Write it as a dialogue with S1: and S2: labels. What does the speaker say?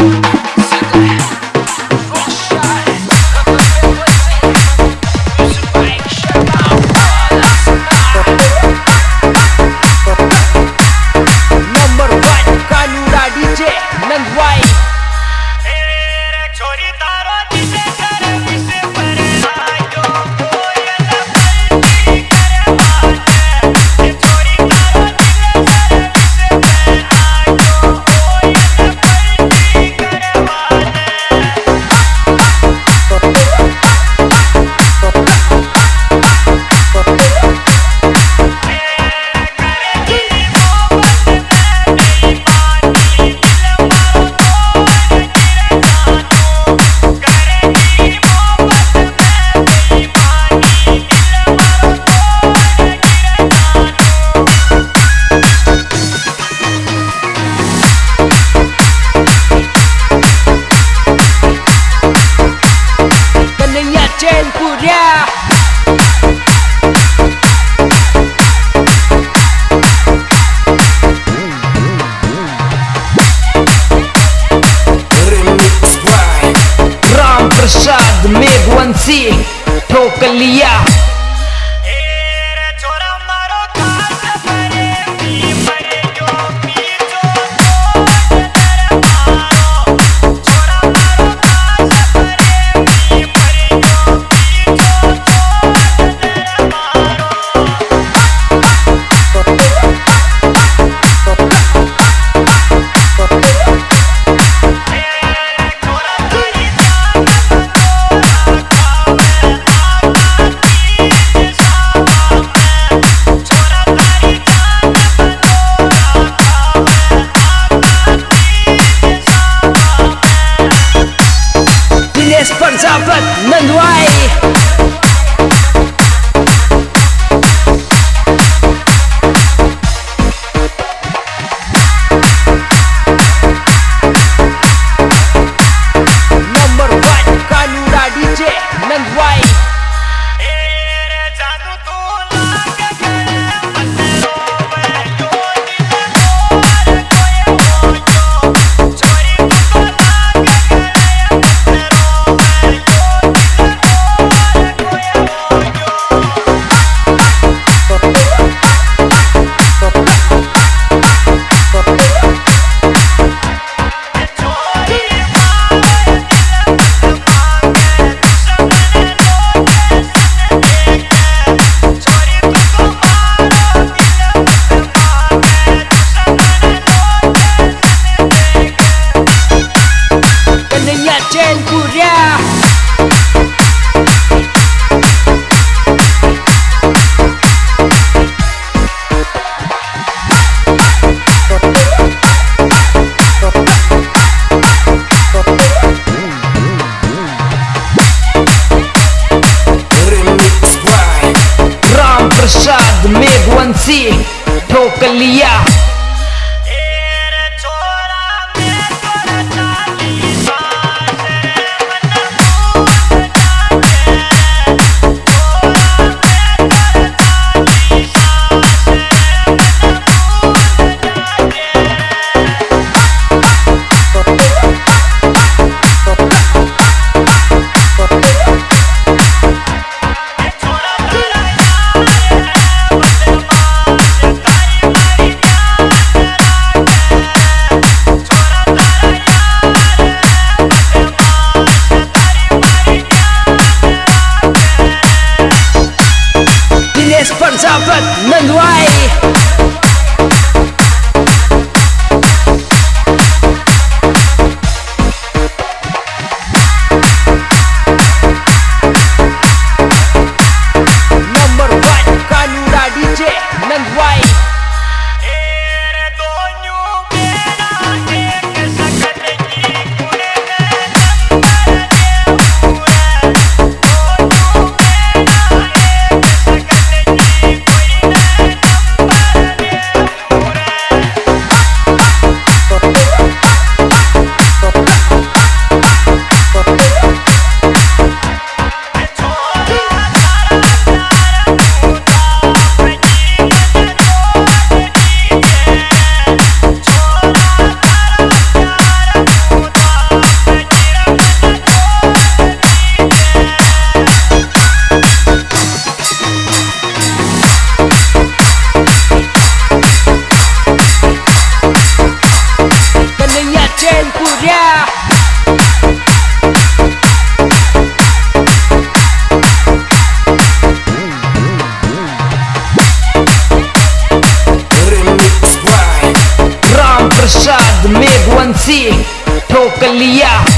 S1: Thank Meghwanshi ठोक लिया मेघवंशी ठोक लिया Sapat
S2: Nandwai by
S1: Ram Prasad Meghwanshi ठोक लिया